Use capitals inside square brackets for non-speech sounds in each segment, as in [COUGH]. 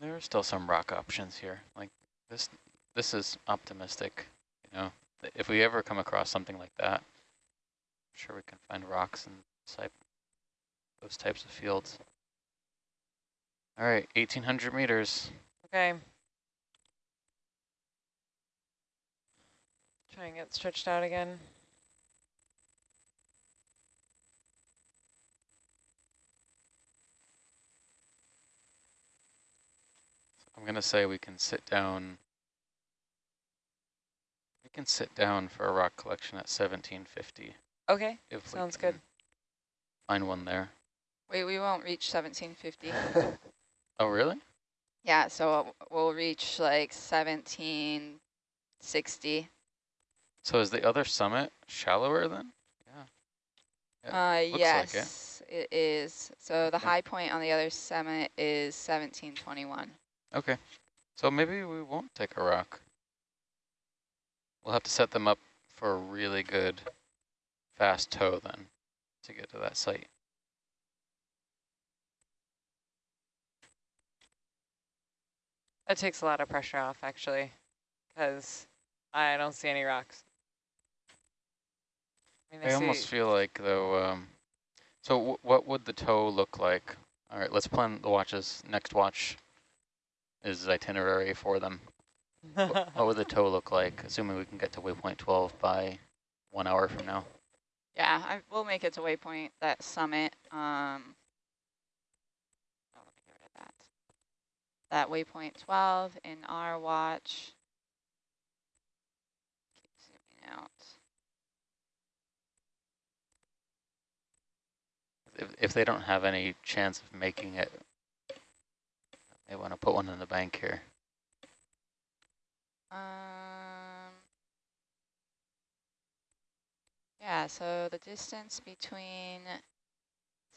There are still some rock options here. Like this, this is optimistic. You know, if we ever come across something like that, I'm sure we can find rocks and type those types of fields. All right, 1,800 meters. Okay. Try and get stretched out again. I'm going to say we can sit down. We can sit down for a rock collection at 1750. Okay, sounds good. Find one there. Wait, we won't reach 1750. [LAUGHS] oh, really? Yeah, so we'll reach like 1760. So is the other summit shallower then? Yeah. yeah uh, yes, like it. it is. So the okay. high point on the other summit is 1721. Okay. So maybe we won't take a rock. We'll have to set them up for a really good fast tow then to get to that site. That takes a lot of pressure off actually, because I don't see any rocks. I, mean, I, almost feel like though, um, so what would the tow look like? All right, let's plan the watches. Next watch is itinerary for them. what, [LAUGHS] what would the tow look like, assuming we can get to waypoint 12 by one hour from now? Yeah, I, we'll make it to waypoint, that summit. Um, oh, get rid of that. That waypoint 12 in our watch. Keep zooming out. If, if they don't have any chance of making it, they want to put one in the bank here. Um, yeah, so the distance between,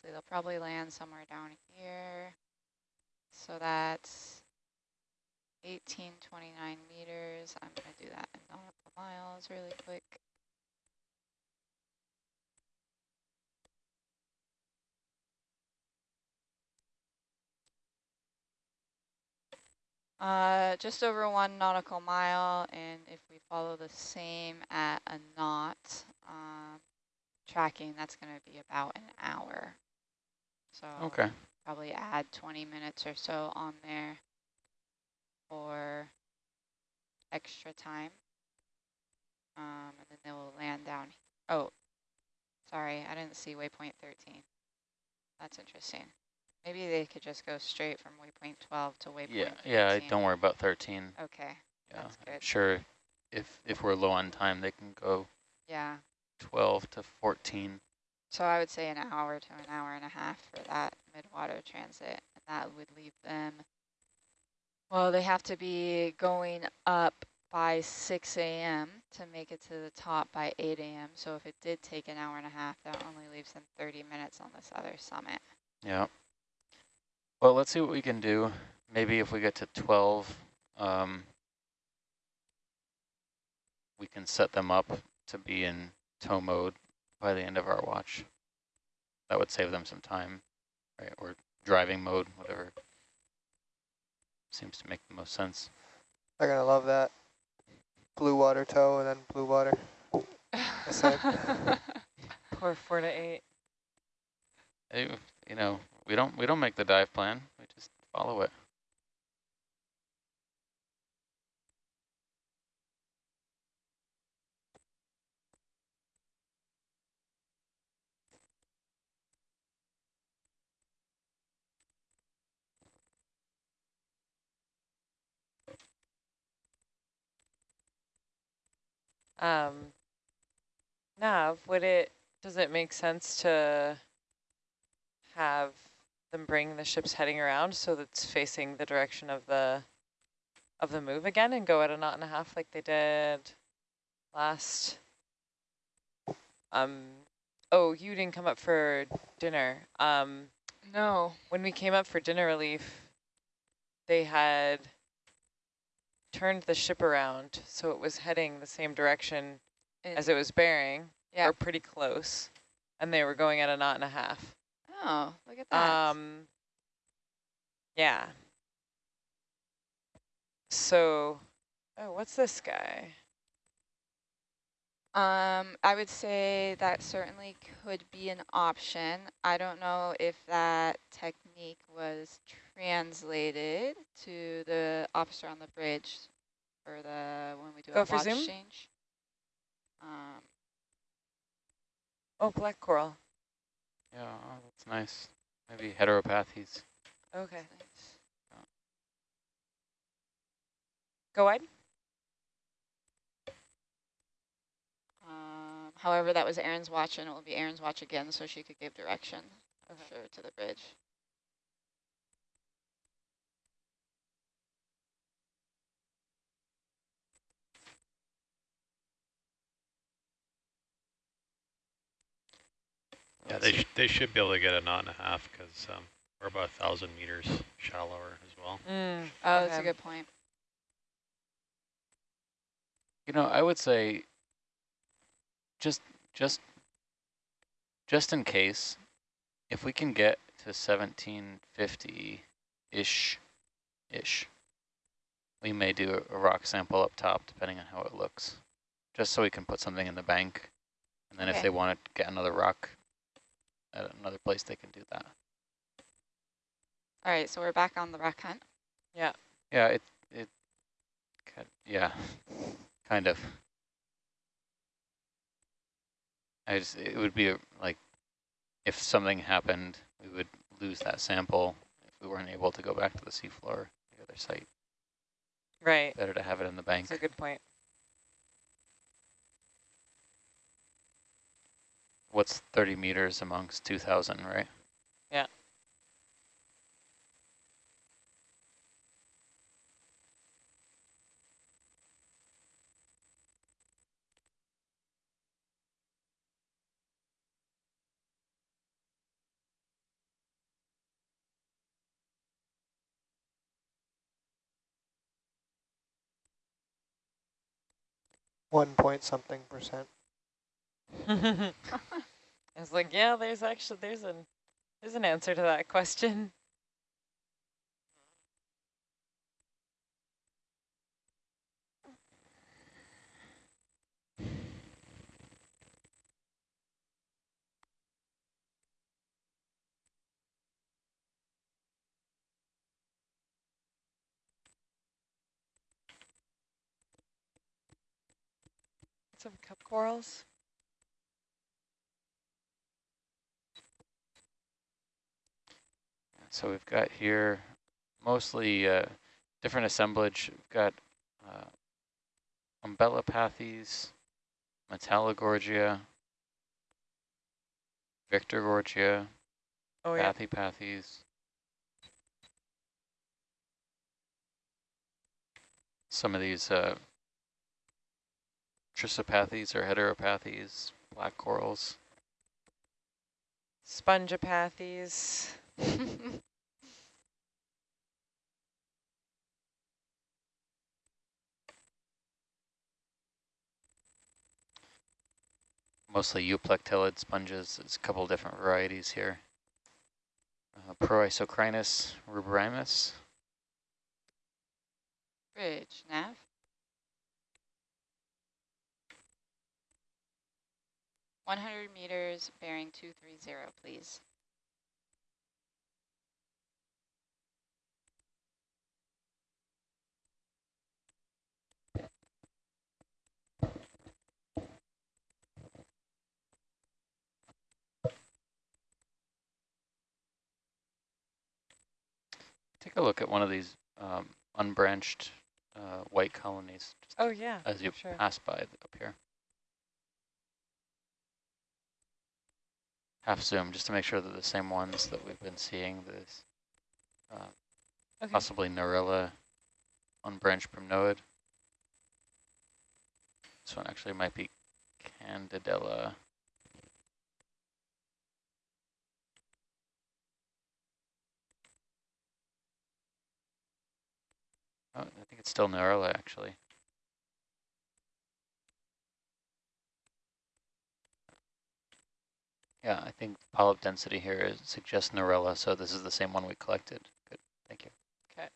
so they'll probably land somewhere down here. So that's 1829 meters. I'm going to do that in miles really quick. Uh, just over one nautical mile, and if we follow the same at a knot um, tracking, that's going to be about an hour. So okay. probably add 20 minutes or so on there for extra time. Um, and then they will land down. Oh, sorry, I didn't see waypoint 13. That's interesting. Maybe they could just go straight from waypoint 12 to waypoint Yeah, 13. yeah, don't worry about 13. Okay, yeah, that's good. Sure, if, if we're low on time, they can go yeah. 12 to 14. So I would say an hour to an hour and a half for that midwater transit. And that would leave them, well, they have to be going up by 6 a.m. to make it to the top by 8 a.m. So if it did take an hour and a half, that only leaves them 30 minutes on this other summit. Yeah. Well, let's see what we can do. Maybe if we get to 12, um, we can set them up to be in tow mode by the end of our watch. That would save them some time, right? Or driving mode, whatever. Seems to make the most sense. They're going to love that. Blue water tow and then blue water. Poor [LAUGHS] four to eight. Hey, you know, we don't we don't make the dive plan. We just follow it. Um, Nav, would it, does it make sense to have them bring the ships heading around so that's facing the direction of the of the move again and go at a knot and a half like they did last um oh you didn't come up for dinner. Um no. when we came up for dinner relief they had turned the ship around so it was heading the same direction as it was bearing yeah. or pretty close and they were going at a knot and a half Oh, look at that. Um, yeah. So, oh, what's this guy? Um, I would say that certainly could be an option. I don't know if that technique was translated to the officer on the bridge for the when we do Go a watch zoom? change. Um, Oh, black coral. Yeah, oh, that's nice. Maybe Heteropathes. Okay. nice. Go wide. Um, however, that was Aaron's watch, and it will be Aaron's watch again, so she could give direction Okay. sure, to the bridge. Yeah, they, sh they should be able to get a knot and a half because um, we're about a thousand meters shallower as well. Mm, Oh, that's a good point. You know, I would say just just just in case, if we can get to 1750-ish, ish, we may do a, a rock sample up top, depending on how it looks, just so we can put something in the bank. And then if they want to get another rock at another place, they can do that. All right, so we're back on the rock hunt. Yeah, Yeah, it, it, yeah, [LAUGHS] kind of. I just, it would be a- like, if something happened, we would lose that sample if we weren't able to go back to the seafloor, the other site. Right. Better to have it in the bank. That's a good point. What's 30 meters amongst 2,000, right? Yeah. One point something percent. [LAUGHS] I was like, yeah, there's actually there's an there's an answer to that question. Some cup corals. So we've got here mostly uh, different assemblage. We've got uh, Umbellapathes, Metallogorgia, Victorgorgia, Oh yeah. Bathypathes. Some of these uh, Trissopathes or Heteropathes, black corals. Spongopathes. [LAUGHS] mostly euplectellid sponges. There's a couple different varieties here. Uh, Proisocrinus ruberrimus. Bridge, nav. One hundred meters, bearing two three zero, please. A look at one of these um, unbranched uh, white colonies just Oh yeah. as you sure. pass by up here. Half zoom, just to make sure that the same ones that we've been seeing, this uh, Okay. possibly Narella unbranched primnoid. This one actually might be Candidella. Oh, I think it's still Narella, actually. Yeah, I think polyp density here suggests Narella, so this is the same one we collected. Good, thank you. Okay.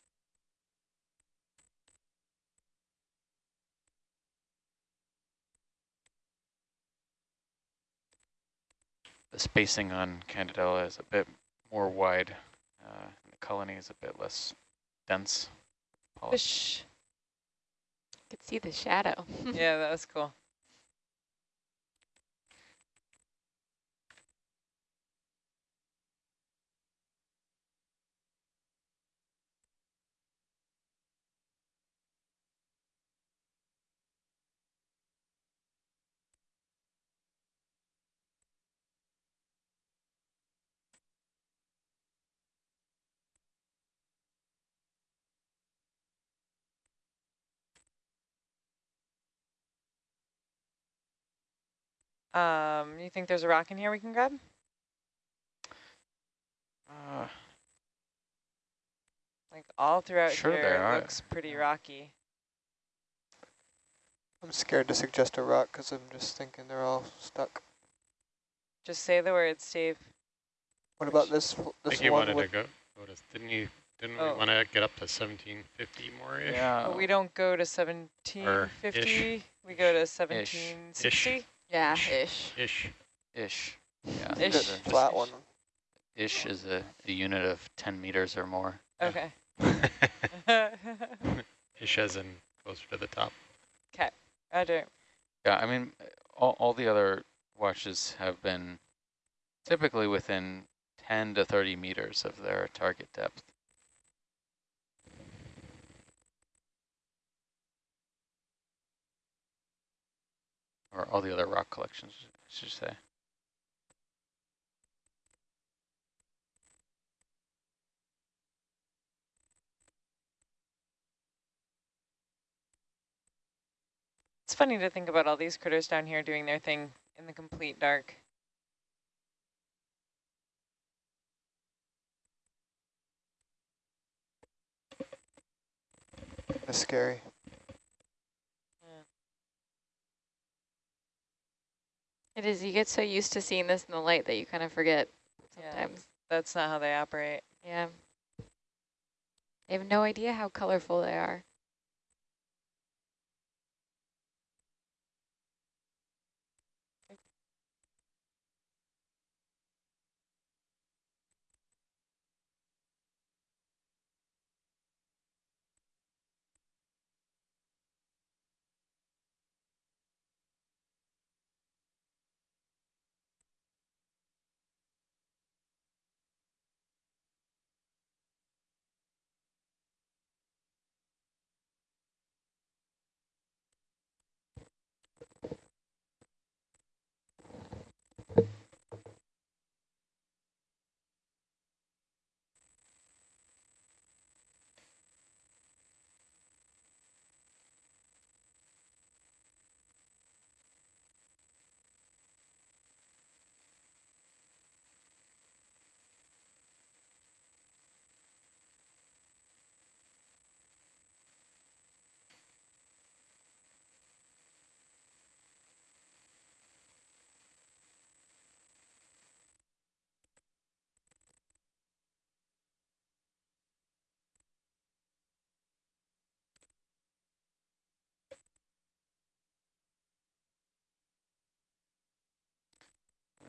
The spacing on Candidella is a bit more wide, uh, and the colony is a bit less dense. Fish. Could see the shadow. [LAUGHS] yeah, that was cool. Um, you think there's a rock in here we can grab? Uh, Like all throughout Sure here, there it are. looks pretty rocky. I'm scared to suggest a rock because I'm just thinking they're all stuck. Just say the word, Steve. What about this I this think you one wanted to go, go to, didn't you, didn't Oh. we want to get up to 1750 more-ish? yeah. But we don't go to 1750. We go to 1760. Yeah, Ish. ish. Ish. Ish. Yeah. Ish. a- flat one? Ish is a, a unit of 10 meters or more. Okay. [LAUGHS] Ish as in closer to the top. Roger. Yeah, I mean, all, all the other watches have been typically within 10 to 30 meters of their target depth. Or all the other rock collections, I should say. It's funny to think about all these critters down here doing their thing in the complete dark. That's scary. It is. You get so used to seeing this in the light that you kind of forget Yeah. sometimes. That's not how they operate. Yeah. They have no idea how colorful they are.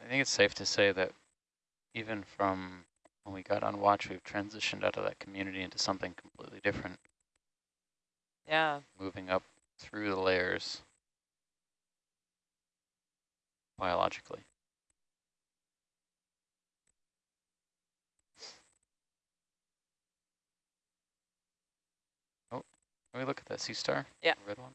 I think it's safe to say that even from when we got on watch, we've transitioned out of that community into something completely different, Yeah. moving up through the layers biologically. Oh, can we look at that sea star? Yeah. Red one?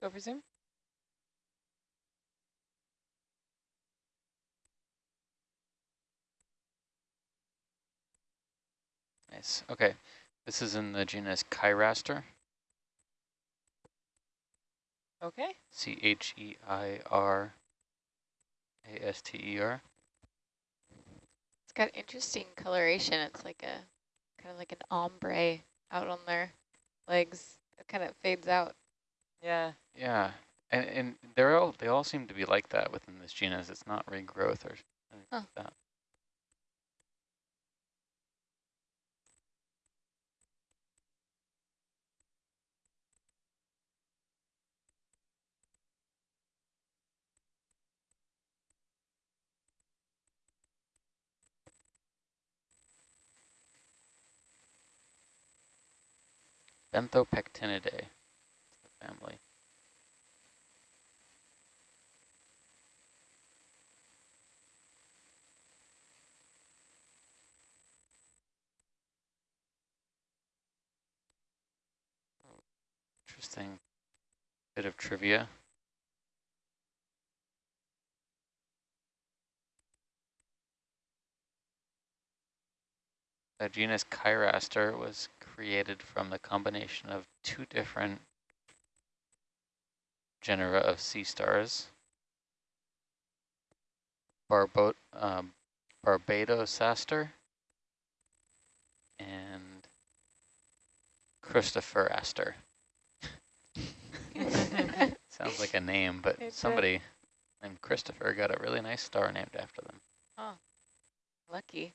Go for zoom. Nice. Okay. This is in the genus Cheiraster, Okay. C-H-E-I-R A-S-T-E-R. It's got interesting coloration. It's like a kind of like an ombre out on their legs. It kind of fades out. Yeah. Yeah, and, and they're all, they all seem to be like that within this genus. It's not regrowth or anything Huh. like that. Benthopectinidae, family. Interesting bit of trivia. The genus Cheiraster was created from the combination of two different genera of sea stars. Barbo um, Barbadosaster and Christopheraster. [LAUGHS] Sounds like a name, but It did. somebody named Christopher got a really nice star named after them. Oh, lucky.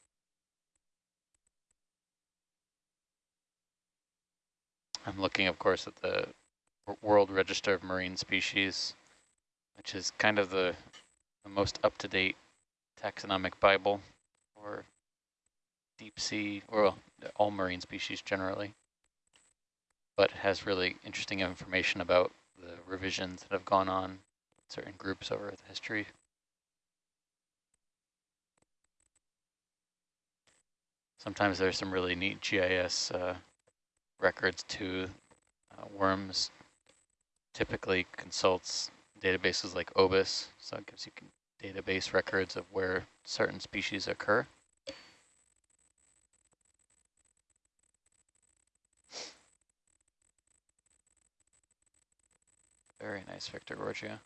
I'm looking, of course, at the World Register of Marine Species, which is kind of the, the most up-to-date taxonomic Bible for deep sea, or well, all marine species generally, but has really interesting information about the revisions that have gone on certain groups over the history. Sometimes there's some really neat GIS uh, records to Uh, WoRMS typically consults databases like OBIS, so it gives you database records of where certain species occur. Very nice, Victorgorgia.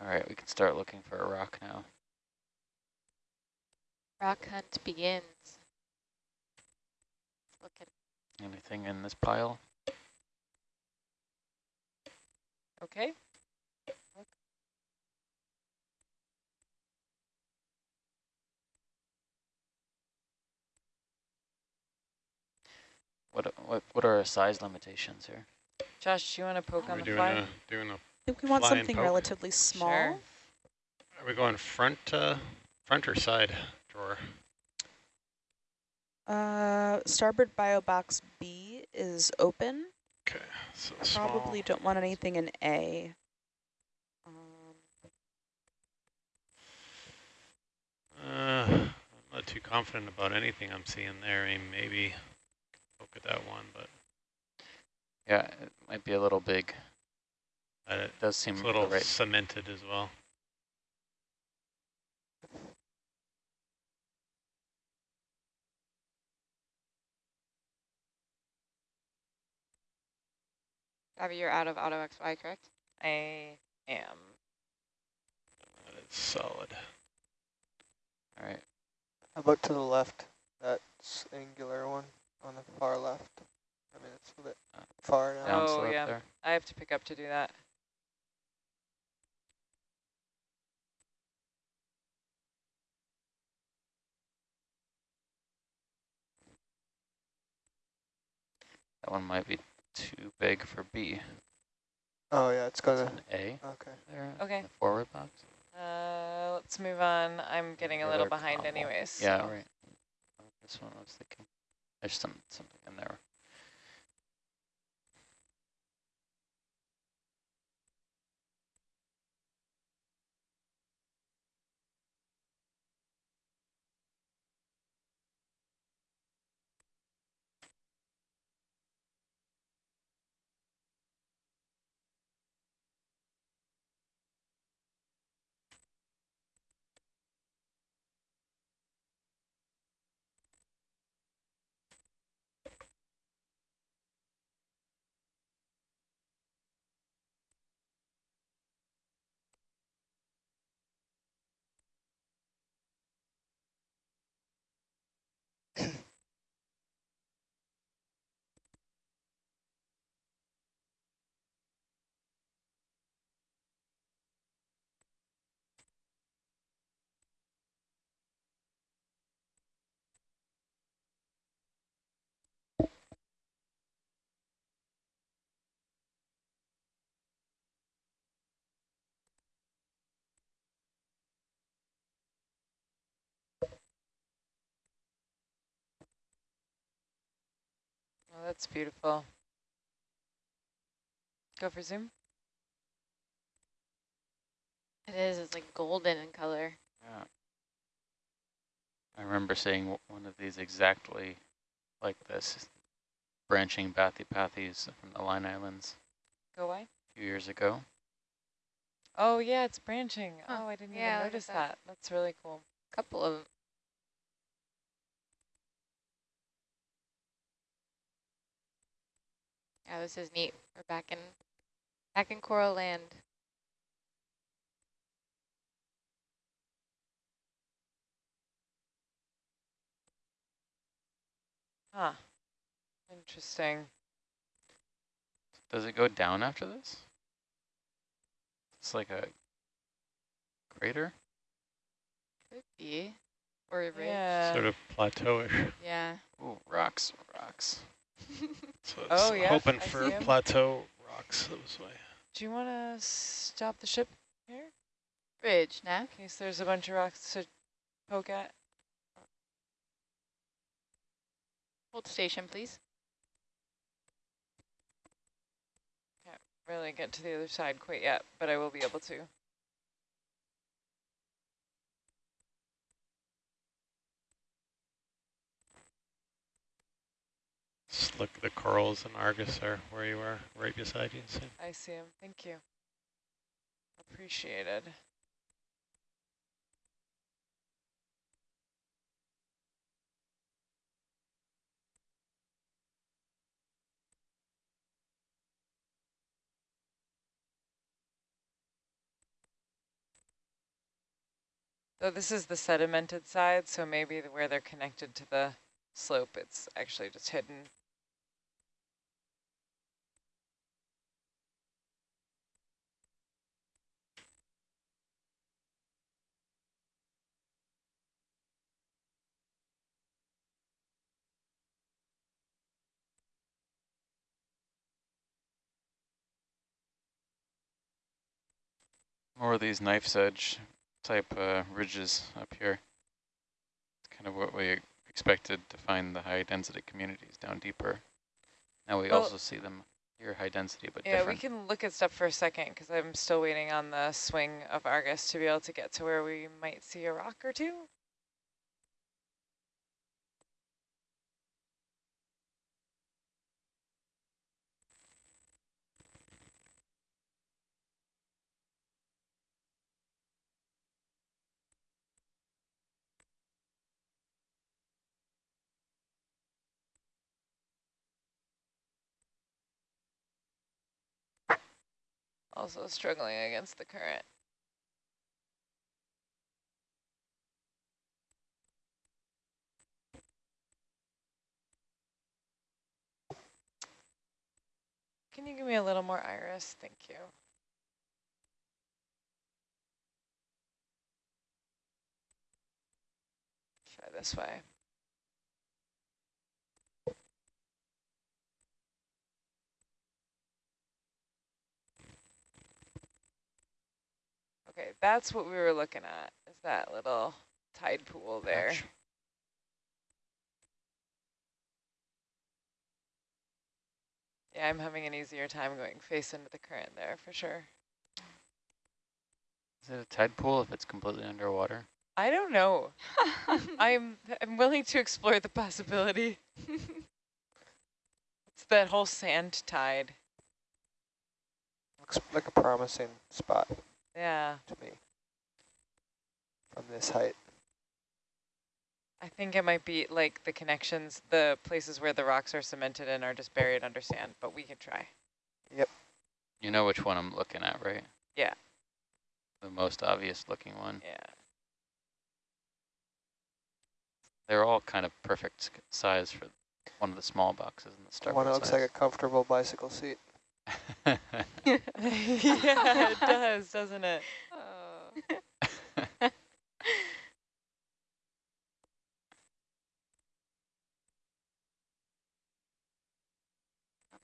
All right, we can start looking for a rock now. Rock hunt begins. Looking. Anything in this pile? Okay. What what what are our size limitations here? Josh, do you want to poke Are on we the doing a, doing a, I think we want Fly something poke. relatively small. Sure. are we going front, uh, front or side drawer? Uh, starboard bio box B is open. Okay, so I small. probably don't want anything in A. Um, Uh, I'm not too confident about anything I'm seeing there. I mean, maybe look at that one, but Yeah, it might be a little big. Uh, It does seem it's a little right. cemented as well. Abby, you're out of auto XY, correct? I am. That is solid. All right. How about to the left? That's angular one on the far left. I mean, it's a bit Uh, far now. Down Oh, yeah. there. I have to pick up to do that. That one might be too big for B. Oh yeah, it's It's gonna. an A Okay. there. Okay. in the forward box. Uh, let's move on. I'm getting a little behind combo. anyways. Yeah, so- right. This one I was thinking. There's some something in there. Oh, that's beautiful. Go for zoom. It is. It's like golden in color. Yeah. I remember seeing one of these exactly like this, branching Bathypathes from the Line Islands Go wide. a few years ago. Oh yeah, it's branching. Huh. Oh, I didn't Yeah, even notice that. that. That's really cool. A couple of Yeah, this is neat. We're back in back in coral land. Huh. Interesting. Does it go down after this? It's like a crater. Could be. Or a ridge. Yeah. Sort of plateauish. Yeah. Ooh, rocks, rocks. [LAUGHS] So it's Oh, yes, hoping I for see 'em. plateau rocks this way. Do you want to stop the ship here? Ridge, nah? In case there's a bunch of rocks to poke at. Hold station, please. Can't really get to the other side quite yet, but I will be able to. Just look, the corals and Argus are where you are, right beside you. Sam. I see him. Thank you. Appreciated. So this is the sedimented side, so maybe where they're connected to the slope, it's actually just hidden. More of these knife's edge type uh, ridges up here. It's kind of what we expected to find the high density communities down deeper. Now we Well- also see them here high density, but Yeah, different. we can look at stuff for a second because I'm still waiting on the swing of Argus to be able to get to where we might see a rock or two. Also struggling against the current. Can you give me a little more iris? Thank you. Try this way. Okay, that's what we were looking at, is that little tide pool there. Patch. Yeah, I'm having an easier time going face into the current there for sure. Is it a tide pool if it's completely underwater? I don't know. [LAUGHS] I'm I'm willing to explore the possibility. it's that whole sand tide. Looks like a promising spot Yeah, to me from this height. I think it might be like the connections, the places where the rocks are cemented in are just buried under sand, but we can try. Yep. You know which one I'm looking at, right? Yeah. The most obvious looking one. Yeah. They're all kind of perfect size for one of the small boxes in the The starboard one that looks like a comfortable bicycle seat. [LAUGHS] yeah, it does, doesn't it? Oh. [LAUGHS] [LAUGHS] Uh, Come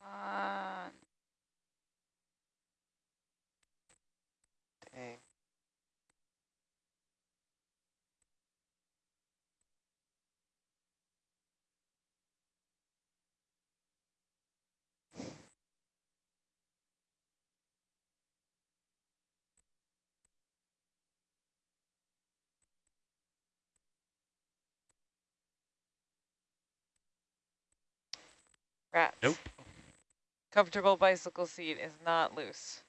Rats. Nope. Comfortable bicycle seat is not loose.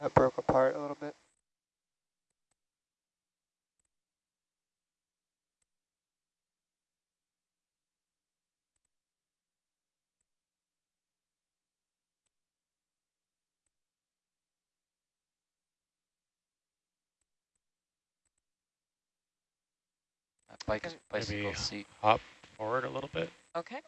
That broke apart a little bit. Bike bicycle Maybe seat. hop forward a little bit. Okay.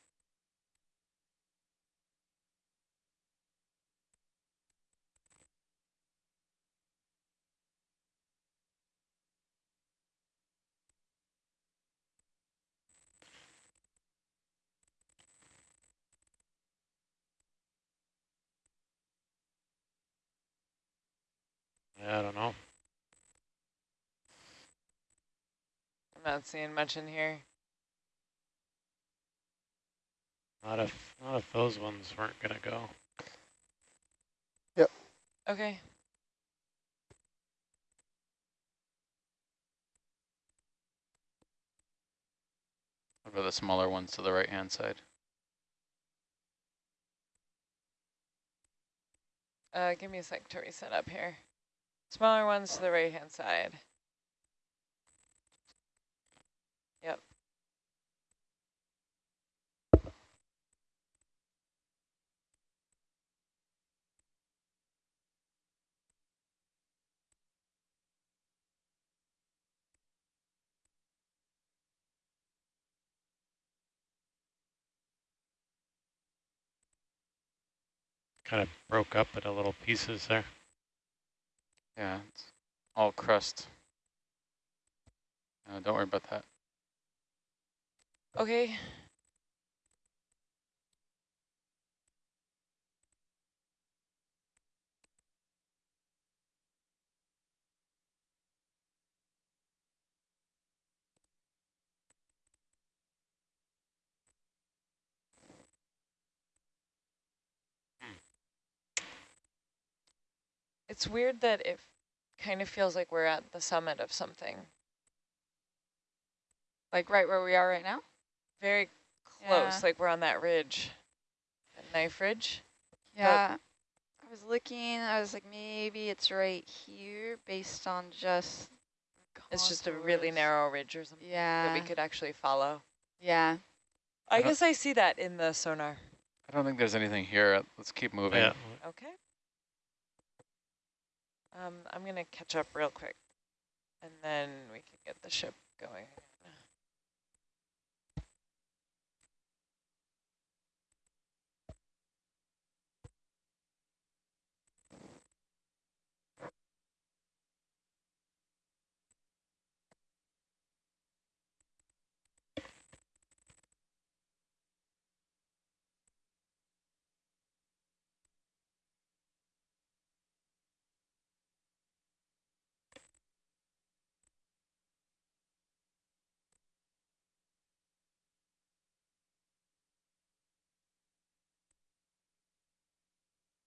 Yeah, I don't know. I'm not seeing much in here. Not if not if those ones weren't gonna go. Yep. Okay. What about the smaller ones to the right hand side? Uh, give me a sec to reset up here. Smaller ones to the right hand side. Yep. Kind of broke up into little pieces there. Yeah, it's all crust. No, don't worry about that. Okay. It's weird that it kind of feels like we're at the summit of something. Like right where we are right now? Very close, Yeah. like we're on that ridge, that knife ridge. Yeah. I was looking, I was like, maybe it's right here based on just It's just a really narrow ridge or something Yeah. that we could actually follow. Yeah. I, I guess I see that in the sonar. I don't think there's anything here. Let's keep moving. Yeah, Okay. Um, I'm gonna catch up real quick, and then we can get the ship going. again.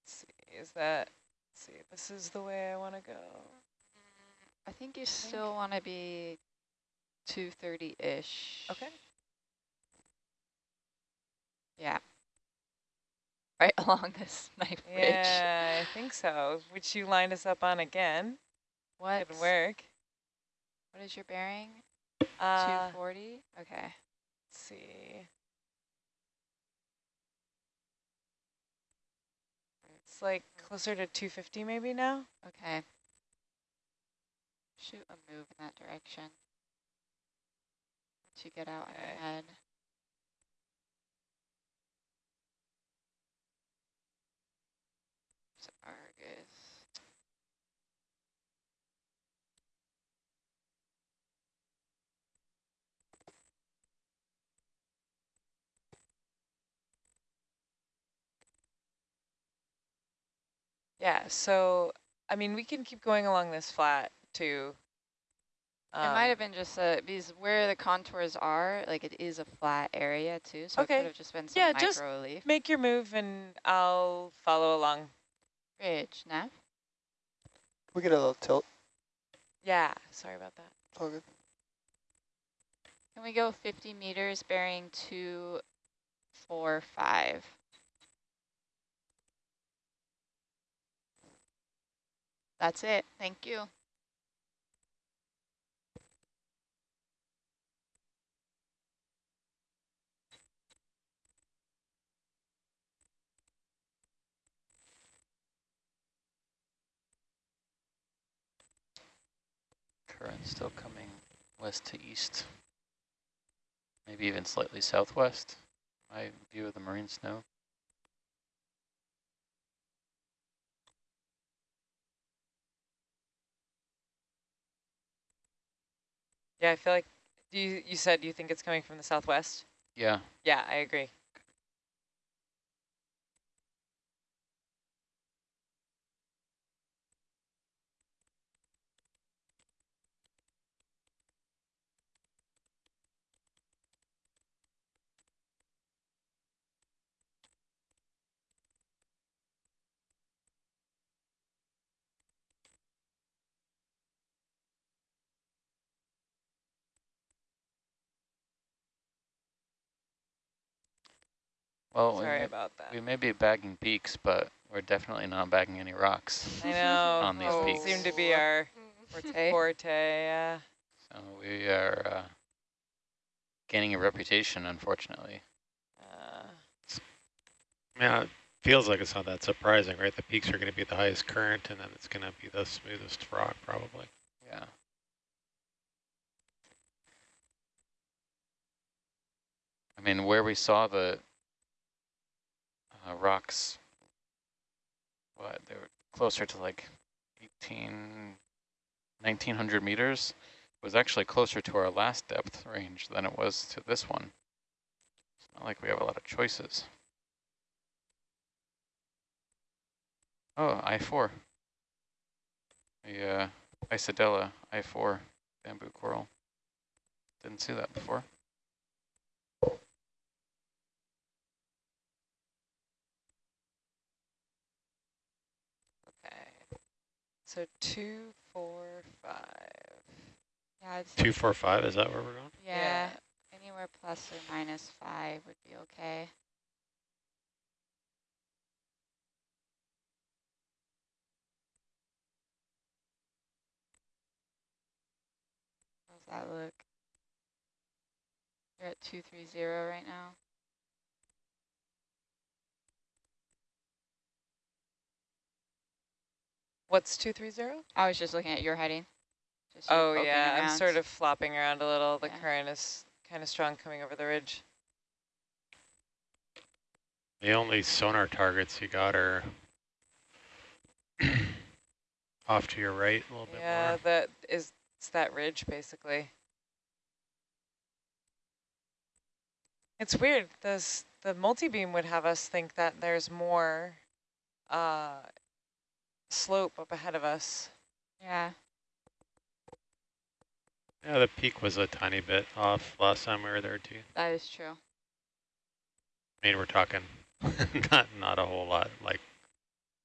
Let's see, is that? Let's see, this is the way I want to go. I think you still want to be 230-ish. Okay. Yeah. Right [LAUGHS] along this knife ridge. Yeah, I think so. Which you lined us up on again. What? Good work. What is your bearing? Uh, 240? Okay. let's see. It's like closer to 250 maybe now. Okay. Shoot a move in that direction. Once you get out Okay. ahead. It's Argus. Yeah, so, I mean, we can keep going along this flat too. it might Um, have been just a, because where the contours are, like it is a flat area too, so it could have just been some Yeah, just micro relief. Make your move and I'll follow along. Ridge, Nav? We get a little tilt. Yeah, sorry about that. It's all good. Can we go 50 meters bearing two, four, five? That's it. Thank you. Current still coming west to east. Maybe even slightly southwest. My view of the marine snow. Yeah, I feel like you you said you think it's coming from the southwest. Yeah, Yeah, I agree. Well, we Sorry may, about that. we may be bagging peaks, but we're definitely not bagging any rocks. I know. [LAUGHS] on these those peaks. seem to be our Forte. forte. Yeah. So we are uh, gaining a reputation, unfortunately. Uh, yeah, it feels like it's not that surprising, right? The peaks are going to be the highest current, and then it's going to be the smoothest rock, probably. Yeah. I mean, where we saw the uh, rocks, what, they were closer to like 18, 1900 meters, was actually closer to our last depth range than it was to this one. It's not like we have a lot of choices. Oh, I-4. The uh, Isidella I-4 bamboo coral. Didn't see that before. So two, four, five. Yeah, it's, Two, four, five. Is that where we're going? yeah. Anywhere plus or minus five would be okay. How's that look? You're at 230 right now. What's 230? I was just looking at your heading. just Oh poking yeah, I'm sort of flopping around a little. The Yeah. current is kind of strong coming over the ridge. The only sonar targets you got are [CLEARS THROAT] off to your right a little bit Yeah, more. that is it's that ridge basically. It's weird. This the multi-beam would have us think that there's more uh, slope up ahead of us. Yeah. Yeah, the peak was a tiny bit off last time we were there too. That is true. I mean, we're talking [LAUGHS] not not a whole lot, like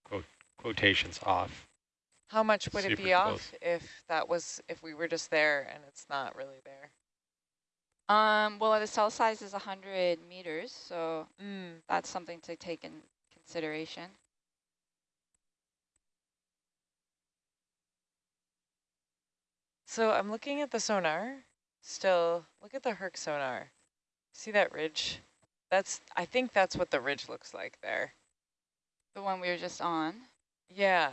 quote, quotations off. How much would it Super be off if that was if we were just there and it's not really there? Um, well, the cell size is 100 meters, so Mm. that's something to take in consideration. So I'm looking at the sonar. Still, look at the Herc sonar. See that ridge? That's I think that's what the ridge looks like there. The one we were just on, Yeah.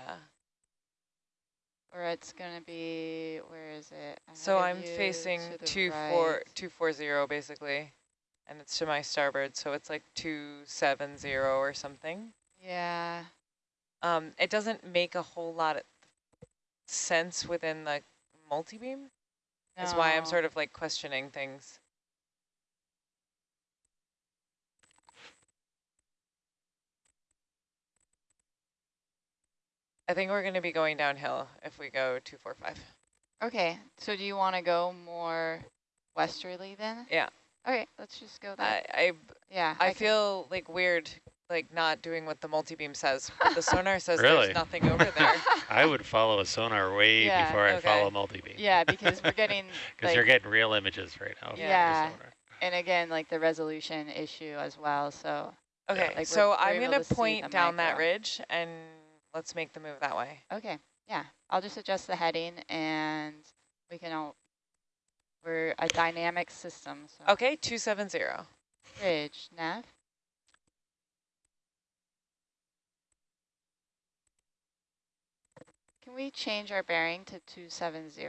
or it's going to be, where is it? So Ahead of I'm facing to the two four right. two four zero basically, and it's to my starboard, so it's like two seven zero or something. Yeah. Um, it doesn't make a whole lot of sense within the multi-beam. That's why I'm sort of like questioning things. I think we're going to be going downhill if we go 245. Okay, so do you want to go more westerly then? Yeah. Okay, let's just go that. I, I, yeah. I can- feel like weird, like not doing what the multi-beam says. But the [LAUGHS] sonar says Really? there's nothing over there. [LAUGHS] I would follow a sonar way Yeah, before I okay. follow multi-beam. yeah, because we're [LAUGHS] getting, Because like, you're getting real images right now. Yeah. and again, like the resolution issue as well, so. Okay, Like, so we're I'm able going to point down that ridge and let's make the move that way. Okay, yeah, I'll just adjust the heading and we can all, we're a dynamic system, so. Okay, 270. Ridge nav. We change our bearing to 270?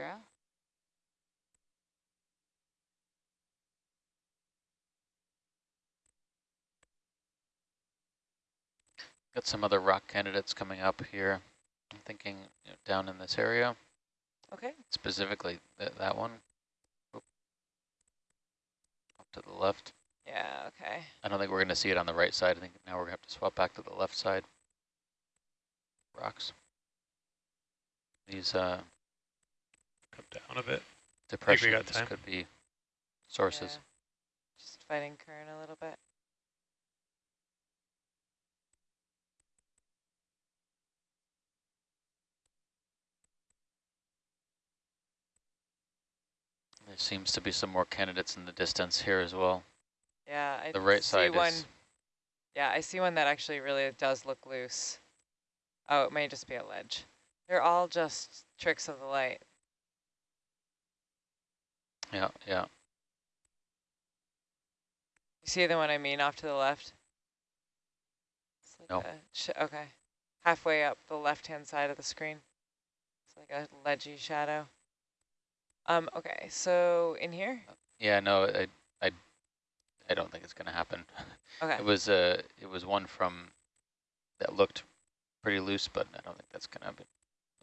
Got some other rock candidates coming up here. I'm thinking you know, down in this area, Okay. specifically th that one. Oop. Off to the left. Yeah, okay. I don't think we're going to see it on the right side. I think now we're going to have to swap back to the left side. Rocks. These uh, Come down a bit. depressions got time. could be sources. Yeah. Just fighting current a little bit. There seems to be some more candidates in the distance here as well. Yeah, I The right see side one. is Yeah, I see one that actually really does look loose. Oh, it may just be a ledge. They're all just tricks of the light. yeah, yeah. You see the one I mean off to the left? It's like No. okay. Halfway up the left-hand side of the screen. It's like a ledgy shadow. Um, okay, so in here? Yeah, no, I, I, I don't think it's going to happen. Okay. It was uh, it was one from that looked pretty loose, but I don't think that's going to move.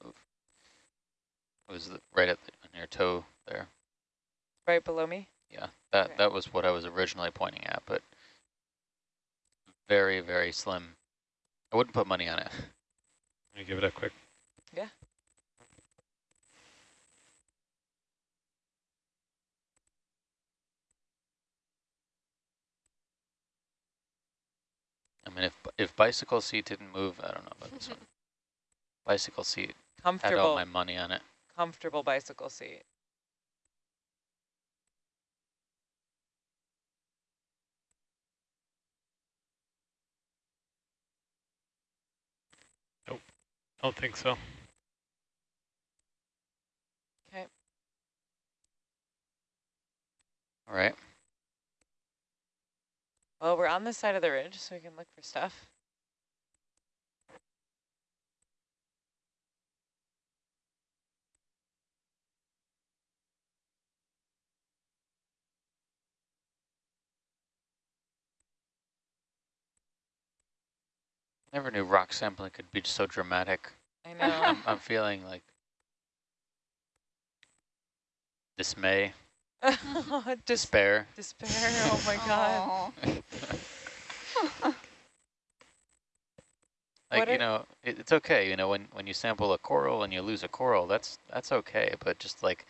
It was the, right at the, on your toe there. Right below me? Yeah, that Okay. that was what I was originally pointing at, but very very slim. I wouldn't put money on it. [LAUGHS] Let me give it a quick. Yeah. I mean, if if bicycle seat didn't move, I don't know about this one. [LAUGHS] Bicycle seat comfortable. Had all my money on it. Comfortable bicycle seat. Nope, don't think so. Okay. All right. Well, we're on this side of the ridge, so we can look for stuff. Never knew rock sampling could be so dramatic. I [LAUGHS] know. I'm, I'm feeling like dismay, [LAUGHS] despair. despair. Oh my god. [LAUGHS] Like, What you know, it, it's okay, you know, when, when you sample a coral and you lose a coral, that's that's okay, but just like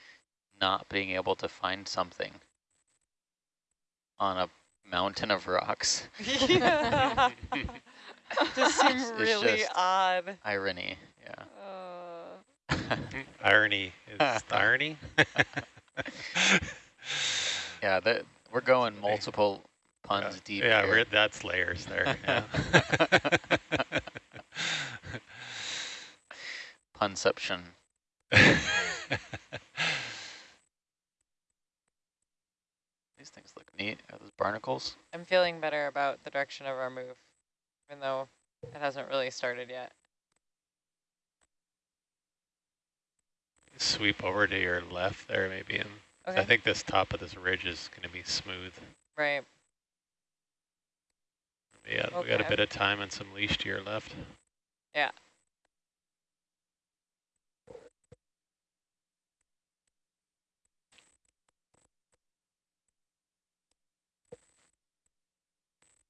not being able to find something on a mountain of rocks, yeah. this [LAUGHS] seems It's really just- odd. irony, Uh, [LAUGHS] [LAUGHS] yeah. Irony is the irony. yeah, that, we're going multiple puns yeah, deep yeah here. we're, that's layers there. Yeah. Punception. These things look neat. Are those barnacles? I'm feeling better about the direction of our move, even though it hasn't really started yet. Sweep over to your left there, maybe, and Okay. I think this top of this ridge is going to be smooth. right. Yeah, we got a bit of time and some leash to your left. Yeah.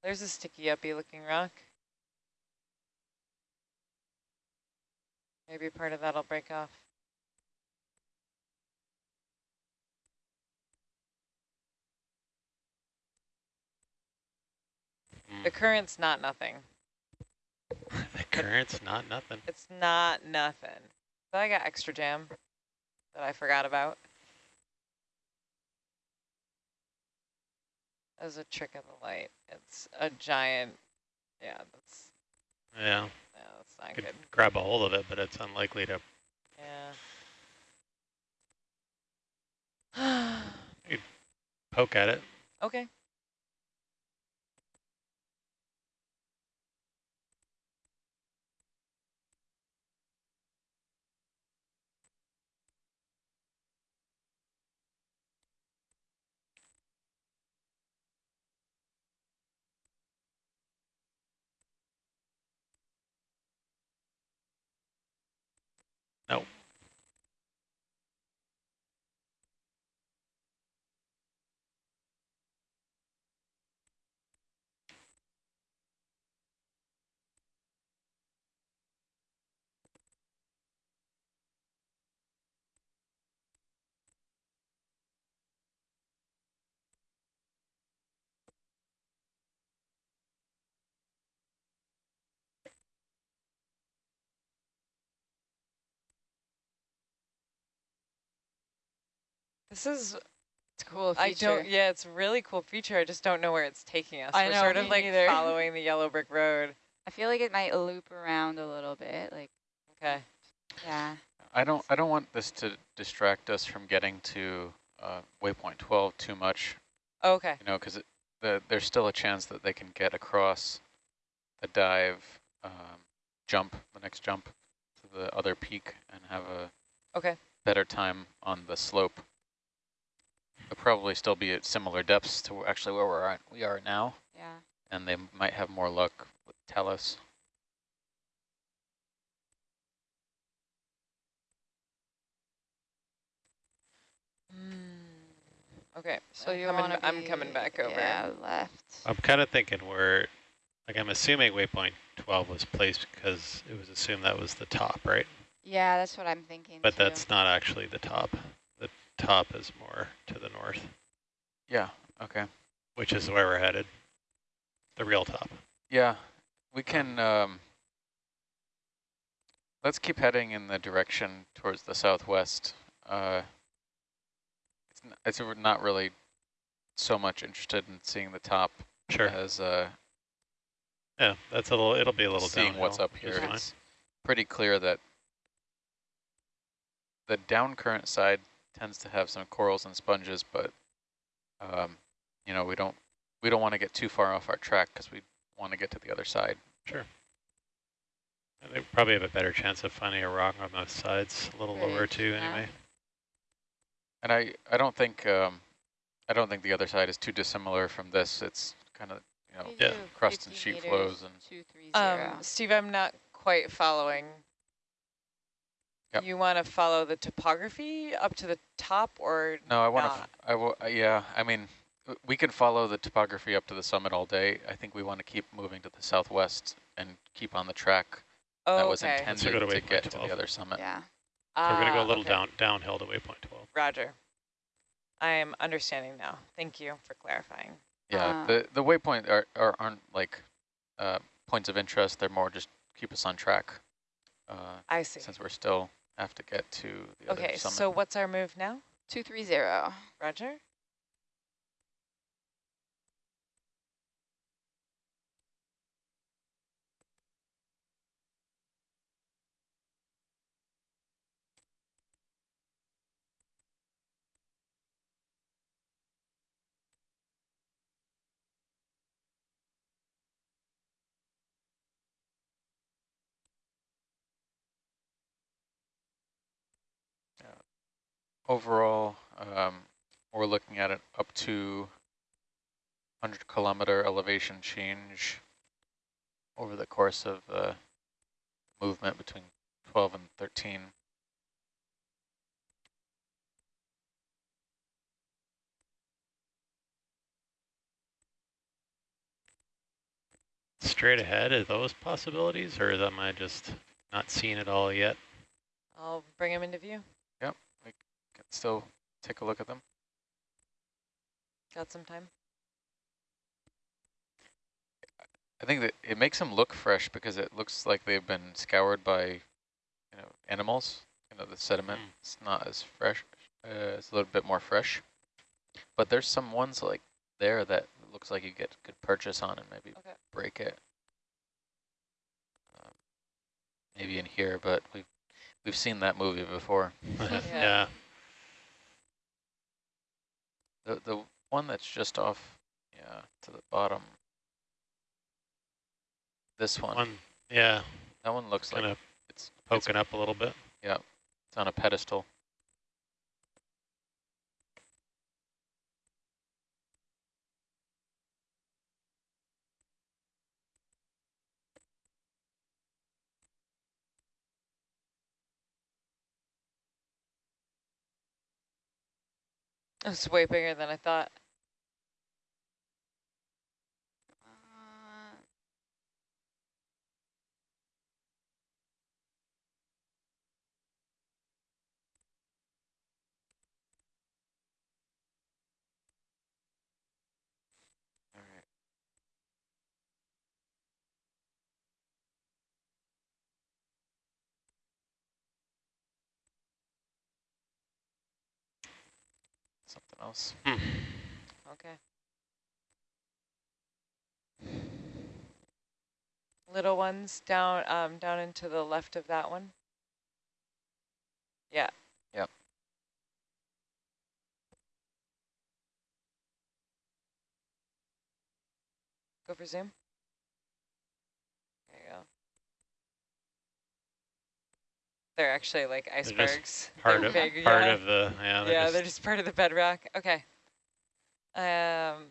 There's a sticky uppy looking rock. Maybe part of that'll break off. The Mm. current's not nothing. [LAUGHS] the current's not nothing. It's not nothing. But I got extra jam that I forgot about. As a trick of the light. It's a giant, yeah, that's, Yeah, that's not could good. grab a hold of it, but it's unlikely to. Yeah. you Poke at it. okay. No. This is, It's a cool I don't, yeah, it's a really cool feature. I just don't know where it's taking us. I We're know, sort of me like neither. [LAUGHS] following the yellow brick road. I feel like it might loop around a little bit. Like, Okay. yeah. I don't I don't want this to distract us from getting to uh, waypoint 12 too much, Okay. you know, because the, there's still a chance that they can get across the dive, um, jump, the next jump to the other peak and have a Okay. better time on the slope. They'll probably still be at similar depths to actually where we're at, we are now, Yeah. and they might have more luck with Talus. Mm, Okay. So I'm you coming, want to I'm coming back over. Yeah, left. I'm kind of thinking we're, like I'm assuming waypoint 12 was placed because it was assumed that was the top, right? Yeah, that's what I'm thinking But too. that's not actually the top. Top is more to the north, Yeah, okay. which is where we're headed. The real top. Yeah, we can, um, let's keep heading in the direction towards the southwest. Uh, it's, n it's we're not really so much interested in seeing the top Sure. as uh, Yeah, that's a little, it'll be a little seeing what's up here. It's pretty clear that the down current side tends to have some corals and sponges, but um, you know we don't we don't want to get too far off our track because we want to get to the other side. Sure. And they probably have a better chance of finding a rock on the sides a little lower Right, too yeah. anyway. And I I don't think um, I don't think the other side is too dissimilar from this. It's kind of you know Yeah. crust and sheet flows and Two three Um. Steve, I'm not quite following. Yep. You want to follow the topography up to the top or No, I want to. I will. Yeah, I mean, we can follow the topography up to the summit all day. I think we want to keep moving to the southwest and keep on the track oh, that was okay. intended So go to to waypoint get to the other summit. yeah. So we're going to go a Ah, little okay. down downhill to waypoint 12. Roger. I am understanding now. Thank you for clarifying. Yeah, Uh, the the waypoint are, are aren't like uh, points of interest. They're more just keep us on track. Uh, I see. since we're still have to get to the Okay, other summit. so what's our move now? Two three zero. Roger? Overall, um, we're looking at it up to 100 kilometer elevation change over the course of uh, movement between 12 and 13. Straight ahead, are those possibilities, or am I just not seeing it all yet? I'll bring them into view. Can still take a look at them. Got some time? I think that it makes them look fresh because it looks like they've been scoured by, you know, animals. You know, the sediment. Mm. It's not as fresh. Uh, it's a little bit more fresh. But there's some ones like there that looks like you get good purchase on and maybe Okay. break it. Um, maybe in here, but we've we've seen that movie before. [LAUGHS] yeah. The the one that's just off, yeah, to the bottom. This one, One, yeah, that one looks like it's it's poking up a little bit. Yeah, it's on a pedestal. It's way bigger than I thought. Something else. Hmm. Okay. Little ones down um down into the left of that one. Yeah. Yep. Go for zoom. There you go. They're actually like icebergs. [LAUGHS] Part of big, part yeah. of the yeah. They're yeah, just, they're just part of the bedrock. Okay. Um,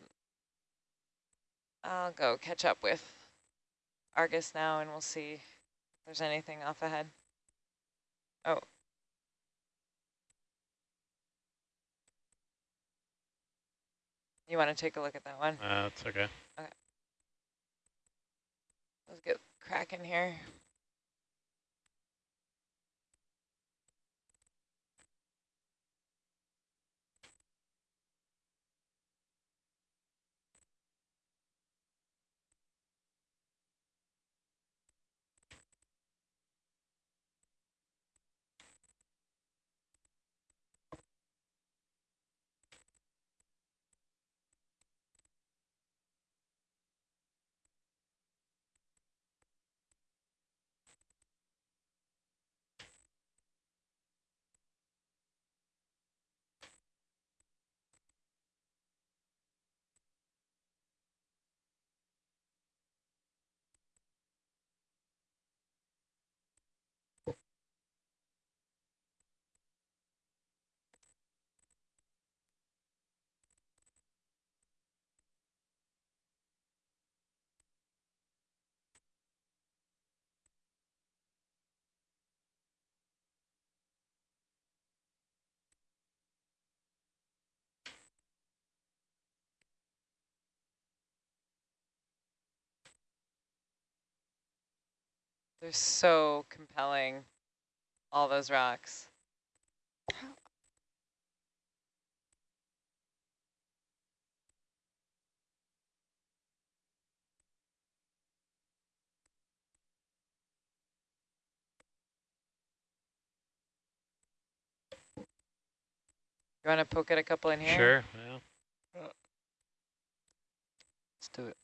I'll go catch up with Argus now, and we'll see if there's anything off ahead. Oh. You want to take a look at that one? uh, it's okay. Let's get cracking here. They're so compelling, all those rocks. You want to poke at a couple in here? Sure, yeah. Let's do it.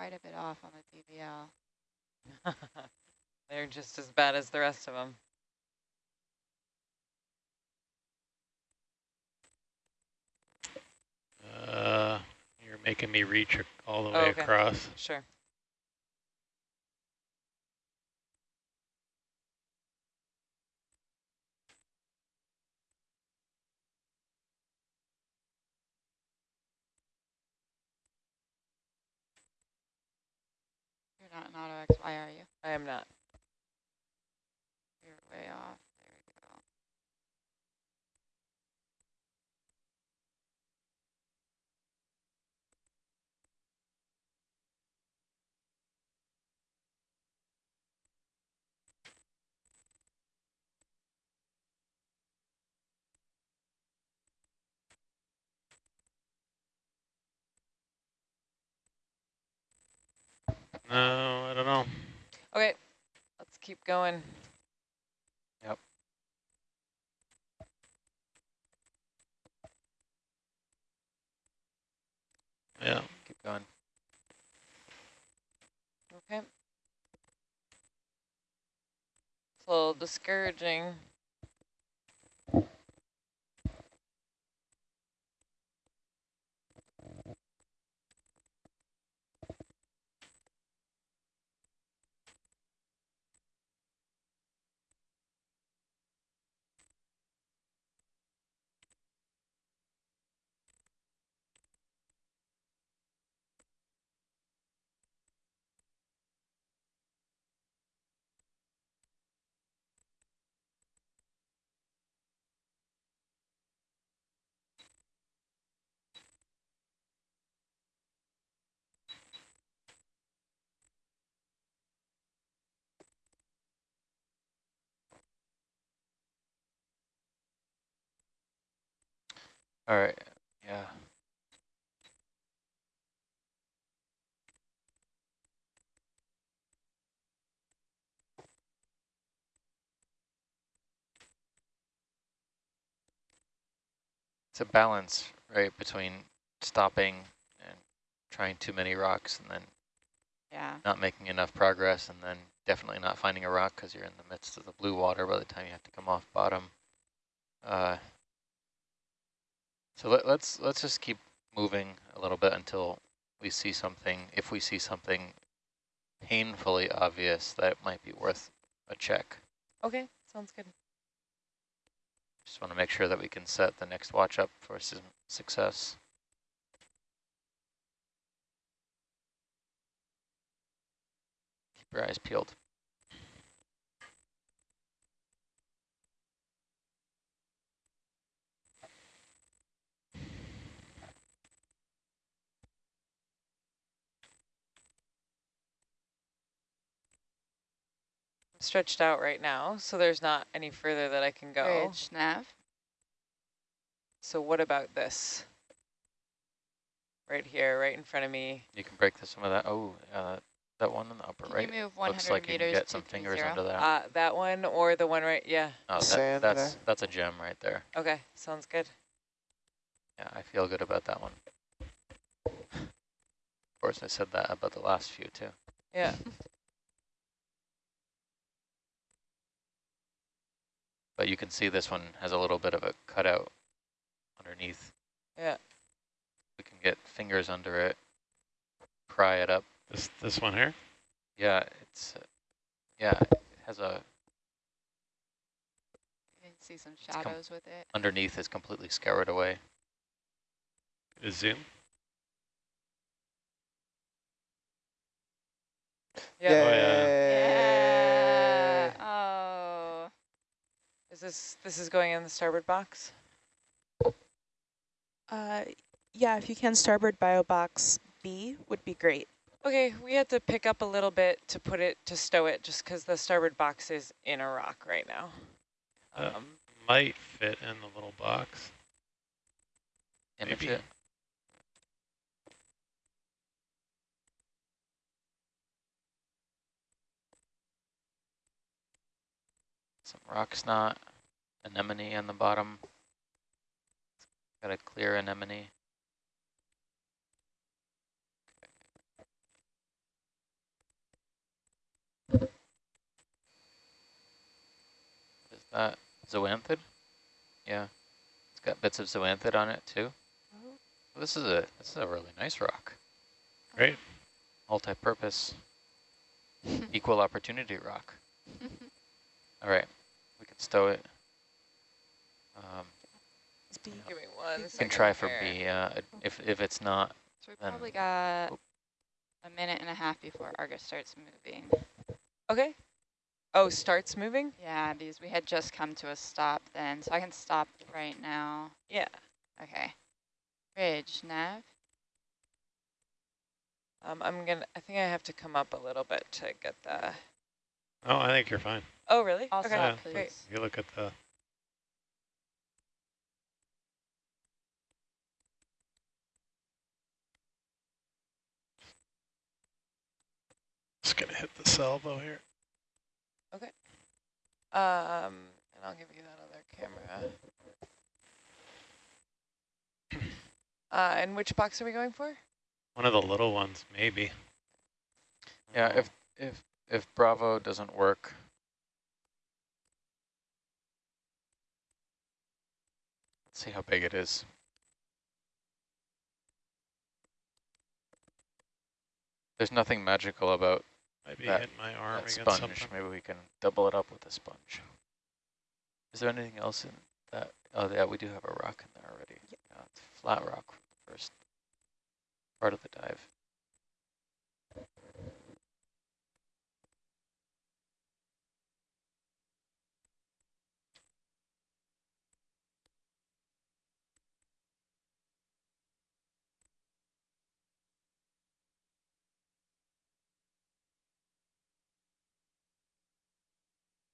We were quite a bit off on the DVL. [LAUGHS] They're just as bad as the rest of them. Uh, you're making me reach all the Oh, way okay. across. Sure. You're not an auto XY, are you? I am not. You're way off. There we go. No, I don't know. Okay, let's keep going. Yep. Yeah. Keep going. Okay. It's a little discouraging. All right. Yeah. It's a balance, right, between stopping and trying too many rocks and then Yeah. not making enough progress and then definitely not finding a rock because you're in the midst of the blue water by the time you have to come off bottom. Uh, so let, let's let's just keep moving a little bit until we see something. If we see something painfully obvious, that might be worth a check. Okay, sounds good. Just want to make sure that we can set the next watch up for some success. Keep your eyes peeled. Stretched out right now, so there's not any further that I can go. Bridge, nav. So what about this? Right here, right in front of me. You can break the, some of that. Oh, uh, that one in the upper Can right. you move 100 Looks like you meters can get some fingers 30? under that. Uh, that one or the one right, yeah. oh, that, Sand that's there. that's a gem right there. Okay, sounds good. Yeah, I feel good about that one. Of course, I said that about the last few too. Yeah, [LAUGHS] But you can see this one has a little bit of a cutout underneath. yeah. We can get fingers under it, pry it up. This this one here. Yeah, it's uh, yeah, it has a You can see some shadows with it. underneath is completely scoured away. Is zoom. Yeah. Oh, yeah. Yeah. Oh. Is this this is going in the starboard box? Uh, yeah, if you can starboard bio box B would be great. Okay, we had to pick up a little bit to put it, to stow it, just because the starboard box is in a rock right now. Uh, Um, Might fit in the little box. Maybe. it. Some rock snot, anemone on the bottom. Got a clear anemone. Is that zoanthid? Yeah. It's got bits of zoanthid on it too. Oh. This is a this is a really nice rock. Great. Multi-purpose, [LAUGHS] equal opportunity rock. [LAUGHS] All right, we can stow it. Um, It's B. Give me one we second can try for here. B. Uh, if if it's not, So we Then- probably got Oop. a minute and a half before Argus starts moving. Okay. Oh, starts moving? Yeah, because we had just come to a stop then, so I can stop right now. Yeah. Okay. Bridge, nav. Um, I'm gonna, I think I have to come up a little bit to get the, Oh, I think you're fine. oh, really? I'll Okay, Yeah. great. please. You look at the Just gonna hit the salvo here. Um, and I'll give you that other camera. [CLEARS THROAT] Uh, and which box are we going for? One of the little ones, maybe. yeah. If if if Bravo doesn't work, let's see how big it is. There's nothing magical about might be that- hitting my arm that against sponge. something. Maybe we can double it up with a sponge. Is there anything else in that? Oh, yeah, we do have a rock in there already. Yeah, uh, it's flat rock from the first part of the dive.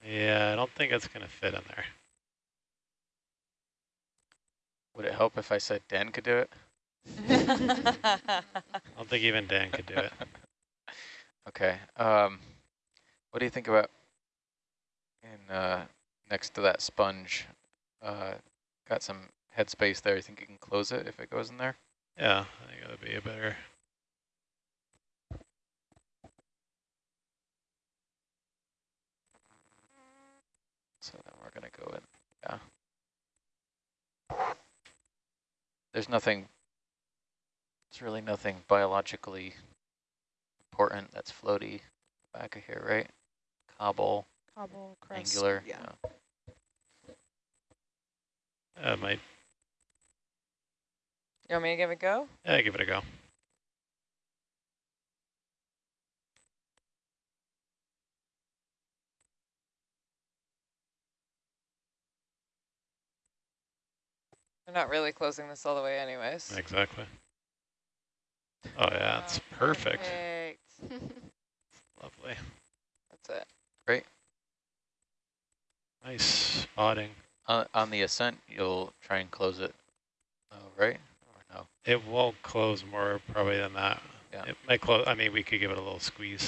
Yeah, I don't think it's gonna fit in there. Would it help if I said Dan could do it? [LAUGHS] I don't think even Dan could do it. [LAUGHS] okay. Um, what do you think about in uh, next to that sponge? Uh, got some headspace there. You think you can close it if it goes in there? Yeah, I think that'd be a better. So then we're gonna go in, yeah. There's nothing, there's really nothing biologically important that's floaty back of here, right? Cobble, Cobble, crust. angular, Yeah. yeah. Uh, might. You want me to give it a go? Yeah, give it a go. We're not really closing this all the way anyways. Exactly. Oh yeah, it's perfect. Perfect. [LAUGHS] Lovely. That's it. Great. Nice spotting. On, on the ascent, you'll try and close it, oh, right? Or no? It won't close more probably than that. Yeah. It might close. I mean, we could give it a little squeeze.